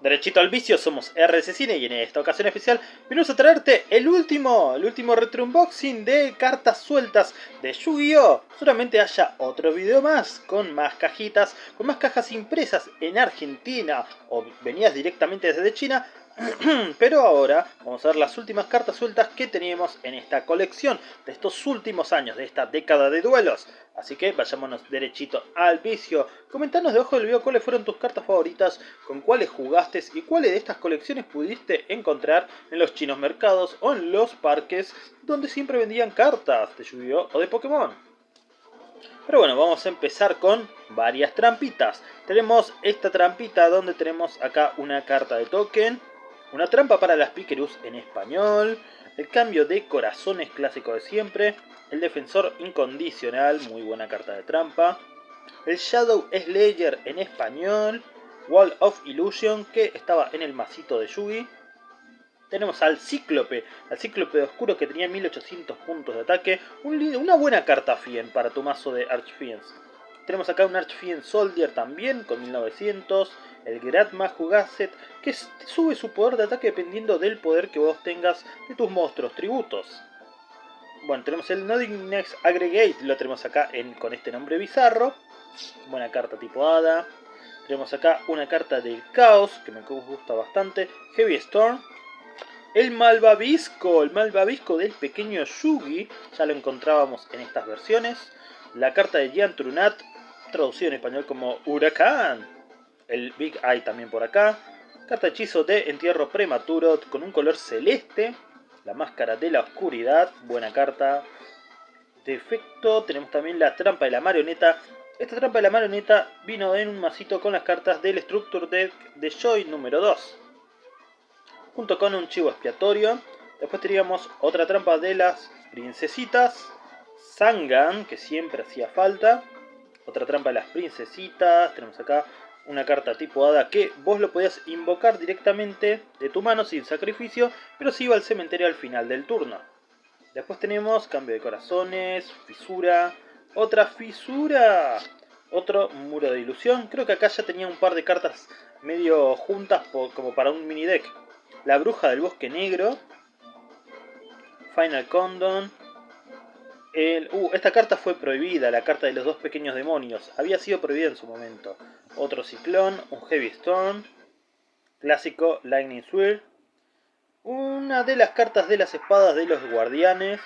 Derechito al vicio, somos RC Cine y en esta ocasión especial venimos a traerte el último, el último retro unboxing de cartas sueltas de Yu-Gi-Oh! Seguramente haya otro video más, con más cajitas, con más cajas impresas en Argentina o venidas directamente desde China Pero ahora vamos a ver las últimas cartas sueltas que teníamos en esta colección de estos últimos años, de esta década de duelos. Así que vayámonos derechito al vicio. Comentanos debajo del video cuáles fueron tus cartas favoritas, con cuáles jugaste y cuáles de estas colecciones pudiste encontrar en los chinos mercados o en los parques donde siempre vendían cartas de Yu-Gi-Oh! o de Pokémon. Pero bueno, vamos a empezar con varias trampitas. Tenemos esta trampita donde tenemos acá una carta de token una trampa para las Pikerus en español. El cambio de corazones clásico de siempre. El defensor incondicional, muy buena carta de trampa. El Shadow Slayer en español. Wall of Illusion, que estaba en el masito de Yugi. Tenemos al Cíclope, al Cíclope Oscuro que tenía 1800 puntos de ataque. una buena carta Fien para tu mazo de Archfiends. Tenemos acá un Archfiend Soldier también con 1900 el Gratma Jugaset, que sube su poder de ataque dependiendo del poder que vos tengas de tus monstruos tributos. Bueno, tenemos el Nodding Next Aggregate, lo tenemos acá con este nombre bizarro. Buena carta tipo Hada. Tenemos acá una carta del Caos, que me gusta bastante. Heavy Storm. El Malvavisco, el Malvavisco del pequeño Yugi, ya lo encontrábamos en estas versiones. La carta de Gian Trunat, traducido en español como Huracán el Big Eye también por acá. Carta hechizo de entierro prematuro con un color celeste. La máscara de la oscuridad, buena carta. Defecto, tenemos también la trampa de la marioneta. Esta trampa de la marioneta vino en un masito con las cartas del Structure Deck de Joy número 2. Junto con un chivo expiatorio. Después teníamos otra trampa de las princesitas. Sangan, que siempre hacía falta. Otra trampa de las princesitas. Tenemos acá una carta tipo hada que vos lo podías invocar directamente de tu mano sin sacrificio, pero si iba al cementerio al final del turno. Después tenemos cambio de corazones, fisura, otra fisura, otro muro de ilusión. Creo que acá ya tenía un par de cartas medio juntas como para un mini deck. La bruja del bosque negro, Final Condon, uh, esta carta fue prohibida, la carta de los dos pequeños demonios. Había sido prohibida en su momento. Otro ciclón, un Heavy Storm, clásico Lightning Swirl. Una de las cartas de las espadas de los guardianes.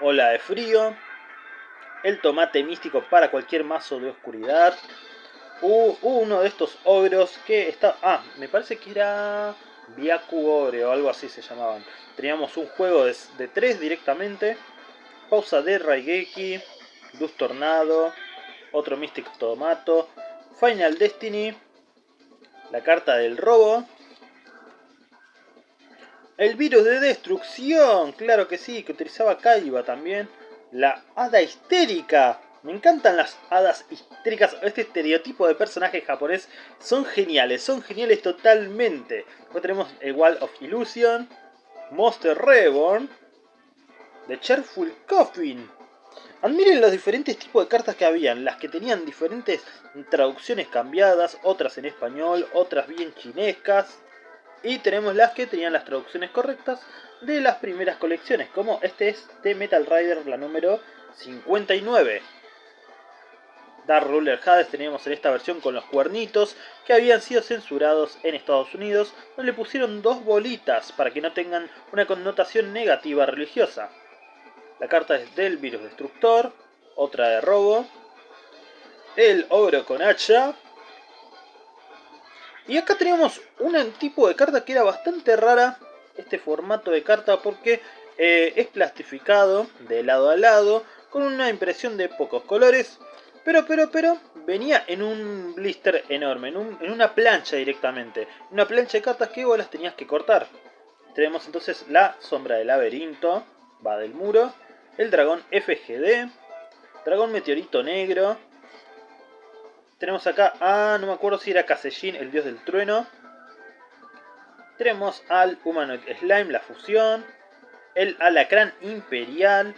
Ola de frío. El tomate místico para cualquier mazo de oscuridad. Uh, uno de estos ogros que está... Ah, me parece que era... Byaku Ogre o algo así se llamaban. Teníamos un juego de, de 3 directamente Pausa de Raigeki, Luz Tornado, otro Mystic Tomato, Final Destiny, la carta del robo, el virus de destrucción, claro que sí, que utilizaba Kaiba también, la hada histérica, me encantan las hadas histéricas, este estereotipo de personaje japonés son geniales, son geniales totalmente. Después tenemos el Wall of Illusion, Monster Reborn, The Cheerful Coffin. Admiren los diferentes tipos de cartas que habían, las que tenían diferentes traducciones cambiadas, otras en español, otras bien chinescas. Y tenemos las que tenían las traducciones correctas de las primeras colecciones, como este es de Metal Rider, la número 59. Dark Ruler Hades teníamos en esta versión con los cuernitos que habían sido censurados en Estados Unidos, donde le pusieron dos bolitas para que no tengan una connotación negativa religiosa. La carta es del virus destructor, otra de robo, el ogro con hacha. Y acá tenemos un tipo de carta que era bastante rara, este formato de carta, porque eh, es plastificado de lado a lado, con una impresión de pocos colores, pero, pero, pero, venía en un blister enorme, en, en una plancha directamente, una plancha de cartas que vos las tenías que cortar. Tenemos entonces la sombra del laberinto, va del muro, el dragón FGD, dragón meteorito negro. Tenemos acá, ah, no me acuerdo si era Casellín, el dios del trueno. Tenemos al Humanoid Slime, la fusión. El alacrán imperial.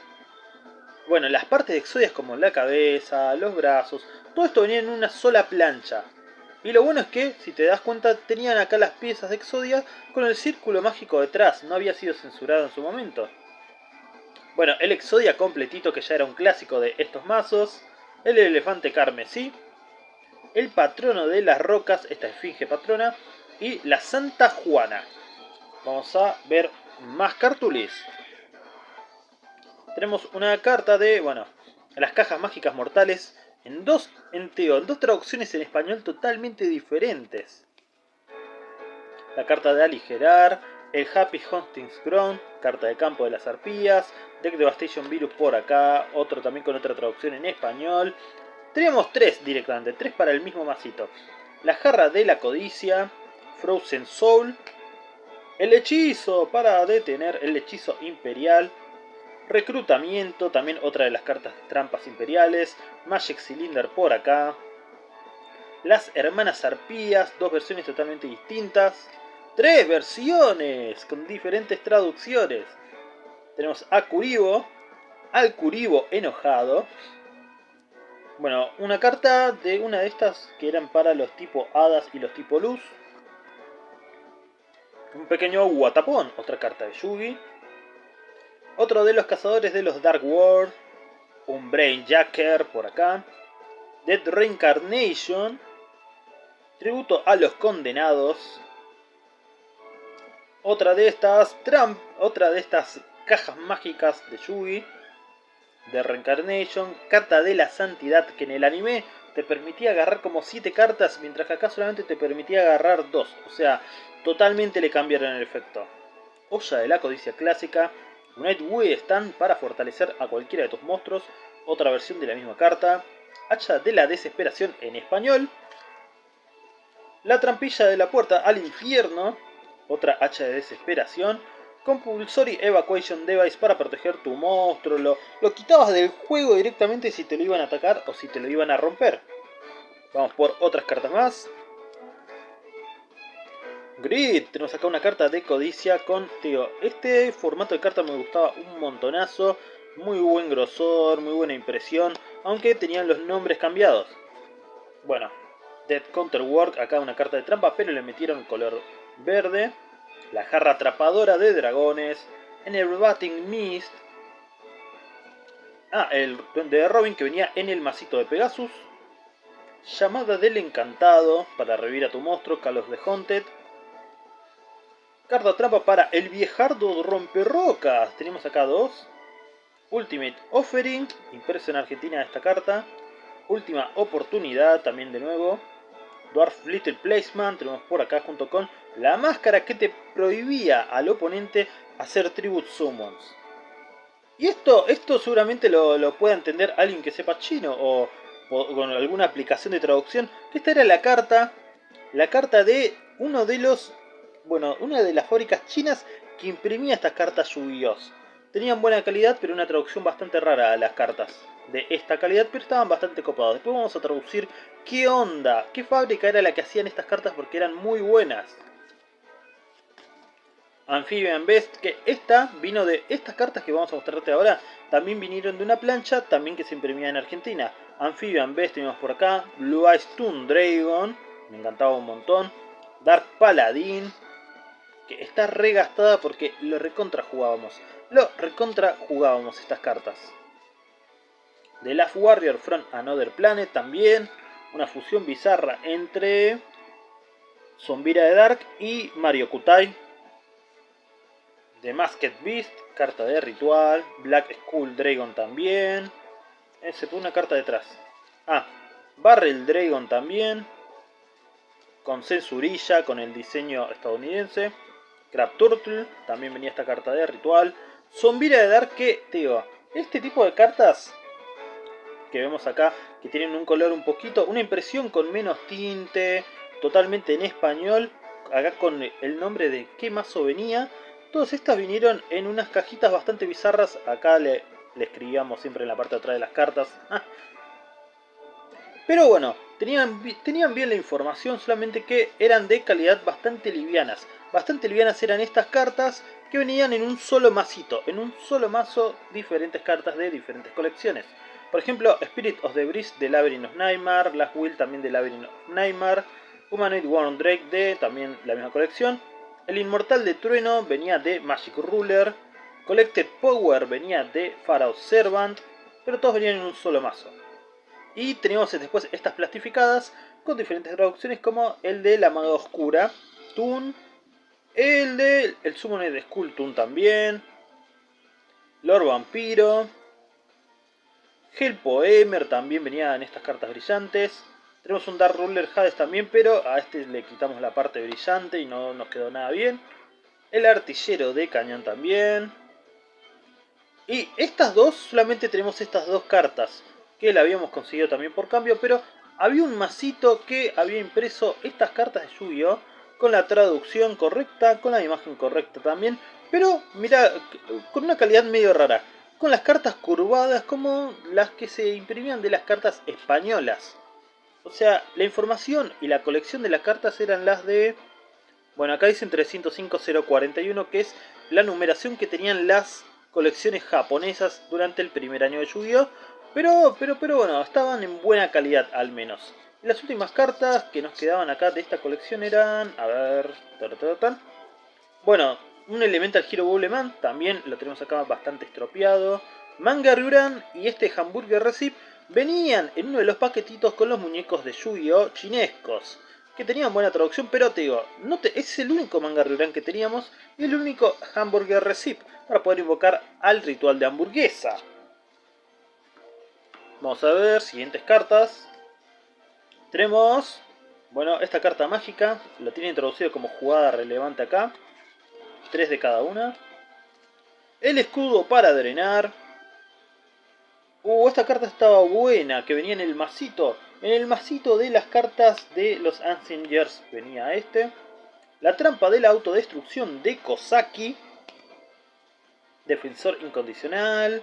Bueno, las partes de Exodias como la cabeza, los brazos, todo esto venía en una sola plancha. Y lo bueno es que, si te das cuenta, tenían acá las piezas de Exodia con el círculo mágico detrás. No había sido censurado en su momento. Bueno, el Exodia completito, que ya era un clásico de estos mazos. El elefante carmesí. El patrono de las rocas, esta esfinge patrona. Y la Santa Juana. Vamos a ver más cartulis. Tenemos una carta de, bueno, las cajas mágicas mortales en dos, en en dos traducciones en español totalmente diferentes. La carta de aligerar, el Happy Huntings Ground, carta de campo de las arpías, Deck Devastation Virus por acá, otro también con otra traducción en español. Tenemos tres directamente, tres para el mismo masito. La jarra de la codicia, Frozen Soul, el hechizo para detener el hechizo imperial, Reclutamiento, también otra de las cartas trampas imperiales. Magic Cylinder por acá. Las hermanas arpías, dos versiones totalmente distintas. Tres versiones con diferentes traducciones. Tenemos a Curibo, al Curibo enojado. Bueno, una carta de una de estas que eran para los tipo hadas y los tipo luz. Un pequeño guatapón, otra carta de Yugi. Otro de los cazadores de los Dark World. Un Brainjacker por acá. Dead Reincarnation. Tributo a los condenados. Otra de estas Trump, otra de estas cajas mágicas de Yugi. De Reincarnation. Carta de la Santidad que en el anime te permitía agarrar como 7 cartas, mientras que acá solamente te permitía agarrar 2. O sea, totalmente le cambiaron el efecto. Olla de la codicia clásica, Nightway Stand para fortalecer a cualquiera de tus monstruos. Otra versión de la misma carta. Hacha de la desesperación en español. La trampilla de la puerta al infierno. Otra hacha de desesperación. Compulsory Evacuation Device para proteger tu monstruo. Lo, lo quitabas del juego directamente si te lo iban a atacar o si te lo iban a romper. Vamos por otras cartas más. Grid, tenemos acá una carta de codicia con, tío, este formato de carta me gustaba un montonazo, muy buen grosor, muy buena impresión, aunque tenían los nombres cambiados. Bueno, Dead Counterwork, acá una carta de trampa, pero le metieron color verde. La jarra atrapadora de dragones, Enervating Mist. Ah, el de Robin que venía en el masito de Pegasus. Llamada del Encantado, para revivir a tu monstruo, Kalos de Haunted. Carta trampa para el viejardo romperrocas. Tenemos acá dos. Ultimate Offering, impreso en Argentina esta carta. Última oportunidad, también de nuevo. Dwarf Little Placeman, tenemos por acá junto con la máscara que te prohibía al oponente hacer Tribute Summons. Y esto, esto seguramente lo, lo pueda entender alguien que sepa chino o, con alguna aplicación de traducción. Esta era la carta, la carta de uno de los bueno, una de las fábricas chinas que imprimía estas cartas yu Tenían buena calidad, pero una traducción bastante rara a las cartas de esta calidad, pero estaban bastante copados. Después vamos a traducir qué onda, qué fábrica era la que hacían estas cartas porque eran muy buenas. Amphibian Best, que esta vino de estas cartas que vamos a mostrarte ahora, también vinieron de una plancha, también que se imprimía en Argentina. Amphibian Best tenemos por acá, Blue Eyes Toon Dragon, me encantaba un montón. Dark Paladin, que está regastada porque lo recontra jugábamos. Lo recontra jugábamos estas cartas. The Last Warrior from Another Planet también. Una fusión bizarra entre Zombira de Dark y Mario Kutai. The Masked Beast, carta de ritual. Black Skull Dragon también. Ese fue una carta detrás. Ah, Barrel Dragon también. Con censurilla, con el diseño estadounidense. Crab Turtle, también venía esta carta de ritual. Zombira de Dark que, digo, este tipo de cartas que vemos acá, que tienen un color un poquito, una impresión con menos tinte, totalmente en español, acá con el nombre de qué mazo venía. Todas estas vinieron en unas cajitas bastante bizarras, acá le, le escribíamos siempre en la parte de atrás de las cartas. Pero bueno, tenían, bien la información, solamente que eran de calidad bastante livianas. Bastante livianas eran estas cartas que venían en un solo masito, en un solo mazo diferentes cartas de diferentes colecciones. Por ejemplo, Spirit of the Breeze de Labyrinth of Nightmare, Last Will también de Labyrinth of Nightmare, Humanoid Warren Drake de también la misma colección. El Inmortal de Trueno venía de Magic Ruler. Collected Power venía de Pharaoh Servant. Pero todos venían en un solo mazo. Y teníamos después estas plastificadas con diferentes traducciones como el de la Maga Oscura, Toon, el de el Summoner de Skull Toon también, Lord Vampiro, Hell Poemer también venía en estas cartas brillantes. Tenemos un Dark Ruler Hades también, pero a este le quitamos la parte brillante y no nos quedó nada bien. El artillero de cañón también. Y estas dos, solamente tenemos estas dos cartas que la habíamos conseguido también por cambio, pero había un masito que había impreso estas cartas de Yu-Gi-Oh! con la traducción correcta, con la imagen correcta también, pero mira, con una calidad medio rara, con las cartas curvadas como las que se imprimían de las cartas españolas. O sea, la información y la colección de las cartas eran las de... Bueno, acá dicen 305.041, que es la numeración que tenían las colecciones japonesas durante el primer año de Yu-Gi-Oh! Pero, pero, pero bueno, estaban en buena calidad al menos. Las últimas cartas que nos quedaban acá de esta colección eran... A ver... Bueno, un Elemental Hero Bubbleman, también lo tenemos acá bastante estropeado. Manga Ryuran y este Hamburger Recipe venían en uno de los paquetitos con los muñecos de Yu-Gi-Oh! chinescos. Que tenían buena traducción, pero te digo, no es el único manga Ryuran que teníamos y el único Hamburger Recipe para poder invocar al ritual de hamburguesa. Vamos a ver, siguientes cartas. Tenemos, bueno, esta carta mágica, la tiene introducido como jugada relevante acá. Tres de cada una. El escudo para drenar. Uh, esta carta estaba buena, que venía en el masito. En el masito de las cartas de los Ancient venía este. La trampa de la autodestrucción de Kosaki. Defensor incondicional.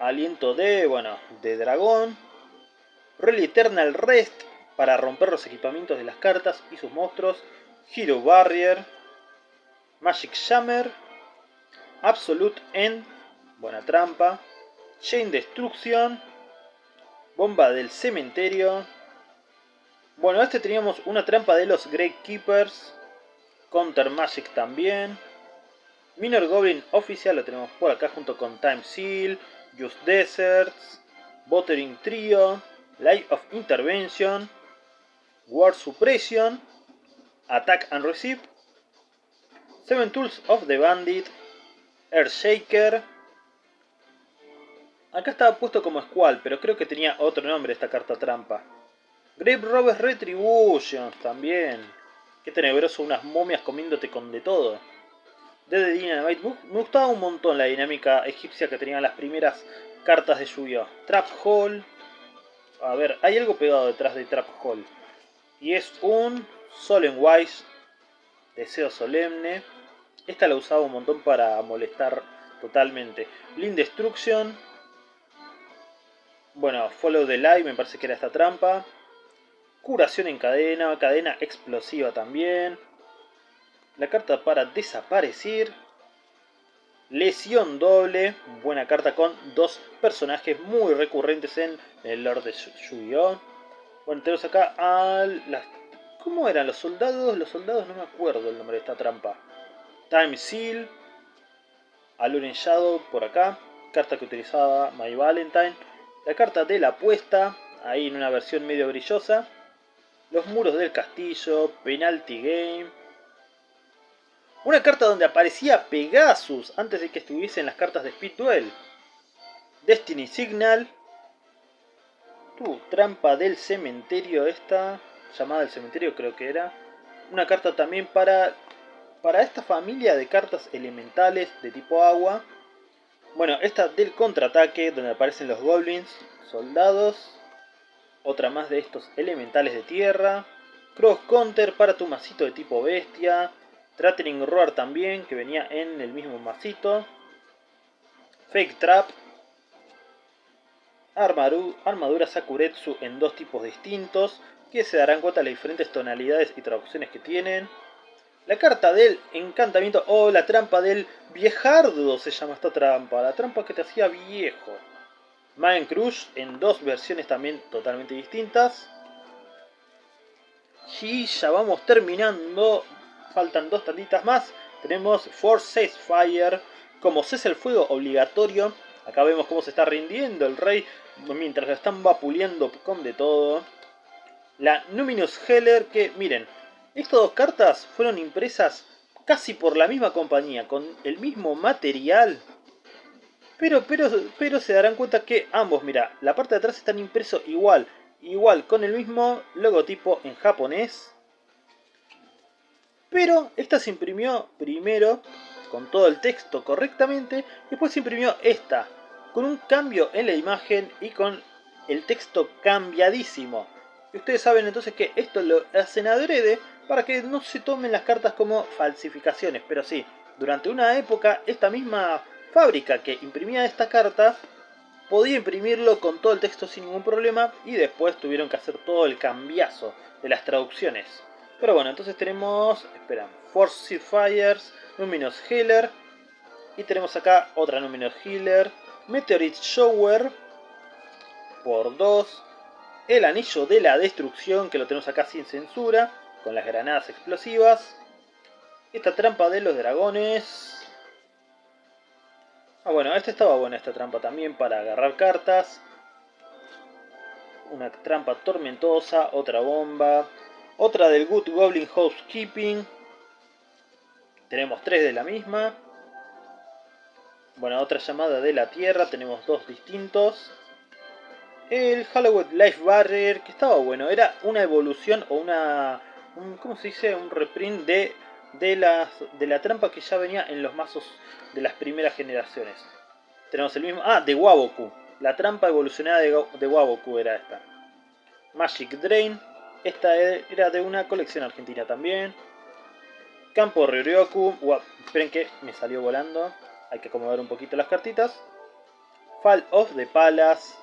Aliento de, bueno, de dragón, Rally Eternal Rest para romper los equipamientos de las cartas y sus monstruos, Hero Barrier, Magic Shammer, Absolute End, buena trampa, Chain Destruction, Bomba del Cementerio. Bueno, este teníamos una trampa de los Great Keepers, Counter Magic también, Minor Goblin Oficial lo tenemos por acá junto con Time Seal, Just Deserts, Buttering Trio, Life of Intervention, War Suppression, Attack and Receive, Seven Tools of the Bandit, Earthshaker. Acá estaba puesto como Squall, pero creo que tenía otro nombre esta carta trampa. Grave Robbers Retribution también. Qué tenebroso, unas momias comiéndote con de todo de Dynamite. Me gustaba un montón la dinámica egipcia que tenían las primeras cartas de lluvia. Trap Hall. A ver, hay algo pegado detrás de Trap Hall. Y es un Solemn Wise. Deseo solemne. Esta la usaba un montón para molestar totalmente. Blind Destruction. Bueno, Follow the Light, me parece que era esta trampa. Curación en cadena, cadena explosiva también. La carta para desaparecer. Lesión doble. Buena carta con dos personajes muy recurrentes en el Lord de Yu-Gi-Oh! Bueno, tenemos acá a. ¿Cómo eran los soldados? Los soldados no me acuerdo el nombre de esta trampa. Time Seal. Alluring Shadow por acá. Carta que utilizaba My Valentine. La carta de la apuesta. Ahí en una versión medio brillosa. Los muros del castillo. Penalty Game. Una carta donde aparecía Pegasus antes de que estuviese en las cartas de Speed. Destiny Signal. Tu trampa del cementerio esta. Llamada el cementerio creo que era. Una carta también para, para esta familia de cartas elementales de tipo agua. Bueno, esta del contraataque donde aparecen los goblins, soldados. Otra más de estos elementales de tierra. Cross Counter para tu masito de tipo bestia. Threatening Roar también, que venía en el mismo masito. Fake Trap. Armadura Sakuretsu en dos tipos distintos, que se darán cuenta de las diferentes tonalidades y traducciones que tienen. La carta del encantamiento o la trampa del viejardo se llama esta trampa, la trampa que te hacía viejo. Mind Crush en dos versiones también totalmente distintas. Y ya vamos terminando. Faltan dos tanditas más. Tenemos Force Fire como cese el fuego obligatorio. Acá vemos cómo se está rindiendo el rey mientras lo están vapuleando con de todo. La Numinous Heller que, miren, estas dos cartas fueron impresas casi por la misma compañía, con el mismo material. Pero, pero, pero se darán cuenta que ambos, mira, la parte de atrás están impresos igual, igual, con el mismo logotipo en japonés. Pero esta se imprimió primero con todo el texto correctamente, después se imprimió esta, con un cambio en la imagen y con el texto cambiadísimo. Y ustedes saben entonces que esto lo hacen adrede para que no se tomen las cartas como falsificaciones. Pero sí, durante una época esta misma fábrica que imprimía esta carta podía imprimirlo con todo el texto sin ningún problema y después tuvieron que hacer todo el cambiazo de las traducciones. Pero bueno, entonces tenemos, esperan, Force Fires, Luminous Healer y tenemos acá otra Luminous Healer, Meteorite Shower por 2, el Anillo de la Destrucción que lo tenemos acá sin censura, con las granadas explosivas. Esta trampa de los dragones. Ah, bueno, esta estaba buena, esta trampa también para agarrar cartas. Una trampa tormentosa, otra bomba. Otra del Good Goblin Housekeeping. Tenemos tres de la misma. Bueno, otra llamada de la Tierra, tenemos dos distintos. El Halloween Life Barrier, que estaba bueno, era una evolución o una ¿cómo se dice? Un reprint de, de, las, de la trampa que ya venía en los mazos de las primeras generaciones. Tenemos el mismo... Ah, de Waboku. La trampa evolucionada de, de Waboku era esta. Magic Drain. Esta era de una colección argentina también. Campo Ryoryoku. esperen que me salió volando. Hay que acomodar un poquito las cartitas. Fall of the Palace.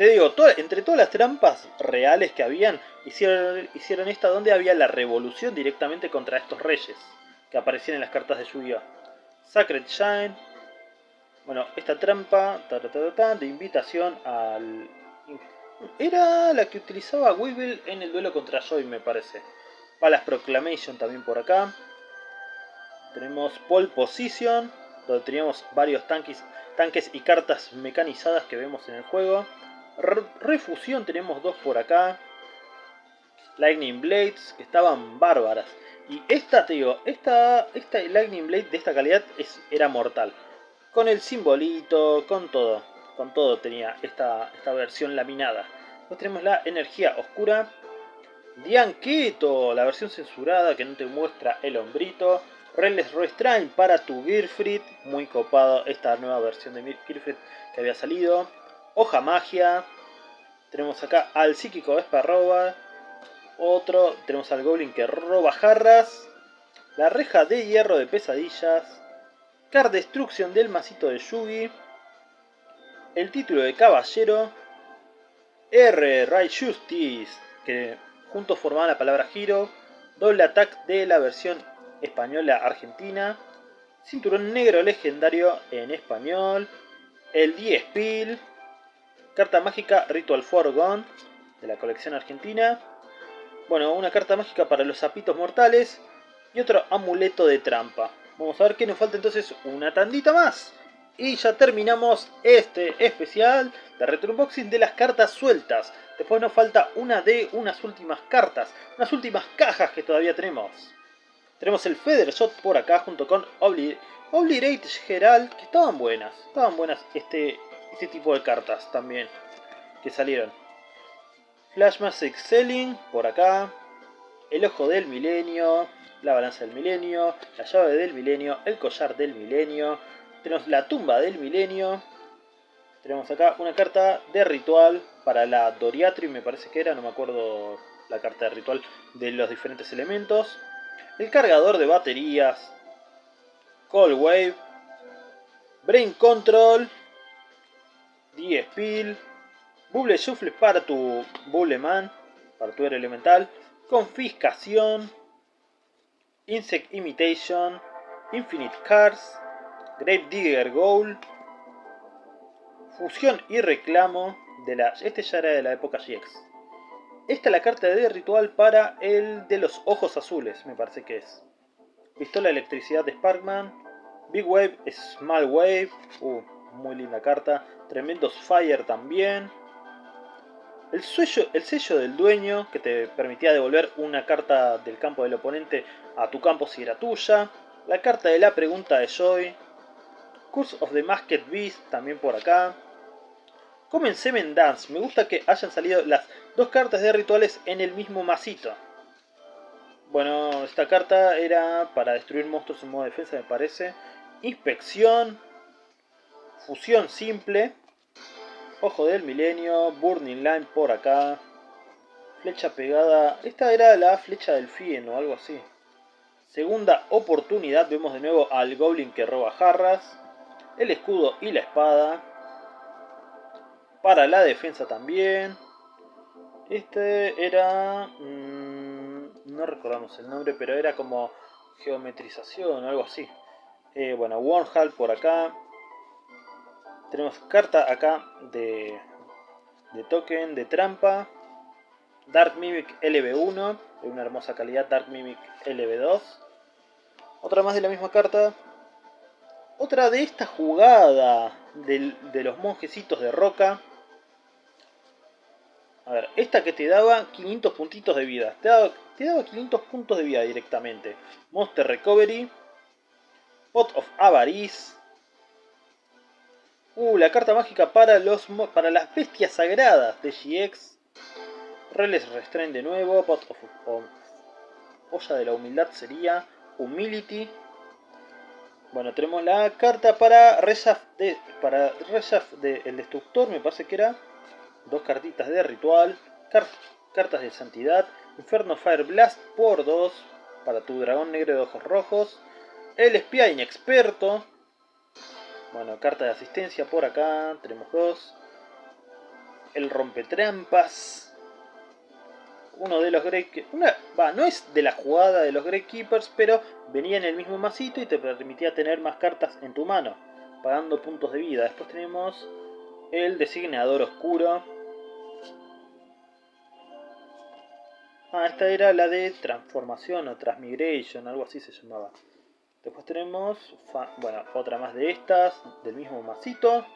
Te digo, entre todas las trampas reales que habían, hicieron, hicieron esta donde había la revolución directamente contra estos reyes que aparecían en las cartas de Yu-Gi-Oh! Sacred Shine. Bueno, esta trampa de invitación al... Era la que utilizaba Weevil en el duelo contra Joy, me parece. Palace Proclamation también por acá. Tenemos Pole Position, donde teníamos varios tanques, tanques y cartas mecanizadas que vemos en el juego. Refusión tenemos dos por acá. Lightning Blades, que estaban bárbaras. Y esta, te digo, esta, esta Lightning Blade de esta calidad es, era mortal. Con el simbolito, con todo. Con todo tenía esta, esta versión laminada. Después tenemos la energía oscura. Dianqueto, la versión censurada que no te muestra el hombrito. Reles Restrain para tu Girfrid. Muy copado esta nueva versión de Girfrid que había salido. Hoja Magia. Tenemos acá al Psíquico Esparroba. Otro. Tenemos al Goblin que roba jarras. La reja de hierro de pesadillas. Card Destruction del masito de Yugi. El título de Caballero. R. Right Justice. Que juntos formaban la palabra Giro. Doble Attack de la versión española argentina. Cinturón negro legendario en español. El 10 Pil. Carta mágica Ritual Forgone de la colección argentina. Bueno, una carta mágica para los zapitos mortales y otro amuleto de trampa. Vamos a ver qué nos falta entonces una tandita más. Y ya terminamos este especial de Retro Unboxing de las cartas sueltas. Después nos falta una de unas últimas cartas, unas últimas cajas que todavía tenemos. Tenemos el Feather Shot por acá junto con Obli Obliterate Gerald, que estaban buenas. Estaban buenas este, este tipo de cartas también que salieron. Flashmas Excelling por acá. El ojo del milenio. La balanza del milenio. La llave del milenio. El collar del milenio. Tenemos la tumba del milenio. Tenemos acá una carta de ritual para la Doriatri, me parece que era, no me acuerdo la carta de ritual de los diferentes elementos. El cargador de baterías. Cold Wave. Brain Control. 10 Spill, Bubble Shuffle para tu Man, para tu elemental. Confiscación. Insect Imitation. Infinite Cards. Grave Digger Goal. Fusión y reclamo. De la, este ya era de la época GX. esta es la carta de ritual para el de los ojos azules, me parece que es. Pistola de electricidad de Sparkman. Big Wave, Small Wave. Uh, muy linda carta. Tremendos Fire también. El sello, el sello del dueño, que te permitía devolver una carta del campo del oponente a tu campo si era tuya. La carta de la pregunta de Joy. Curse of the Masked Beast, también por acá. Comen Seven Dance. Me gusta que hayan salido las dos cartas de rituales en el mismo masito. Bueno, esta carta era para destruir monstruos en modo defensa, me parece. Inspección. Fusión simple. Ojo del milenio, Burning Line por acá. Flecha pegada. Esta era la flecha del Fien o algo así. Segunda oportunidad. Vemos de nuevo al Goblin que roba jarras. El escudo y la espada. Para la defensa también. Este era... Mmm, no recordamos el nombre, pero era como geometrización o algo así. Eh, bueno, Wormhall por acá. Tenemos carta acá de, de token, de trampa. Dark Mimic LB1, de una hermosa calidad Dark Mimic LB2. Otra más de la misma carta. Otra de esta jugada de los monjecitos de roca. A ver, esta que te daba 500 puntitos de vida. Te daba, te daba 500 puntos de vida directamente. Monster Recovery. Pot of Avarice. Uh, la carta mágica para, los, para las bestias sagradas de GX. Reles Restrain de nuevo. Pot of, Olla de la humildad sería Humility. Bueno, tenemos la carta para Reshaft de, para de el Destructor, me parece que era. Dos cartitas de ritual. cartas de santidad. Inferno Fire Blast por dos. Para tu dragón negro de ojos rojos. El espía inexperto. Bueno, carta de asistencia por acá, tenemos dos. El rompetrampas. Uno de los Grey... Una, va, no es de la jugada de los Grey Keepers, pero venía en el mismo masito y te permitía tener más cartas en tu mano, pagando puntos de vida. Después tenemos el designador oscuro. Ah, esta era la de transformación o transmigration, algo así se llamaba. Después tenemos, bueno, otra más de estas, del mismo masito.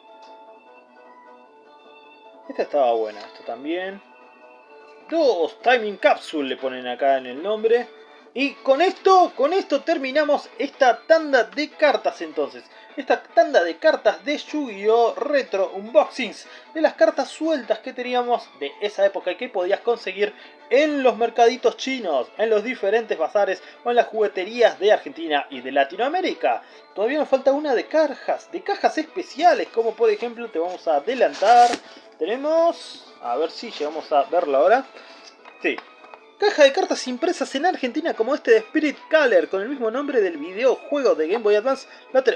Esta estaba buena, esta también. Dos Timing Capsule le ponen acá en el nombre. Y con esto, con esto terminamos esta tanda de cartas entonces esta tanda de cartas de Yu-Gi-Oh! Retro Unboxings, de las cartas sueltas que teníamos de esa época y que podías conseguir en los mercaditos chinos, en los diferentes bazares o en las jugueterías de Argentina y de Latinoamérica. Todavía nos falta una de cajas, de cajas especiales, como por ejemplo te vamos a adelantar. Tenemos, a ver si llegamos a verlo ahora. Sí, Caja de cartas impresas en Argentina como este de Spirit Color con el mismo nombre del videojuego de Game Boy Advance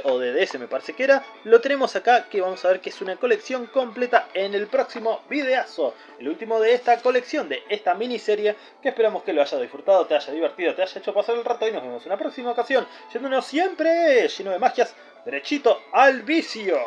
o de DS me parece que era. Lo tenemos acá que vamos a ver que es una colección completa en el próximo videazo. El último de esta colección, de esta miniserie que esperamos que lo haya disfrutado, te haya divertido, te haya hecho pasar el rato y nos vemos en una próxima ocasión. Yéndonos siempre lleno de magias derechito al vicio.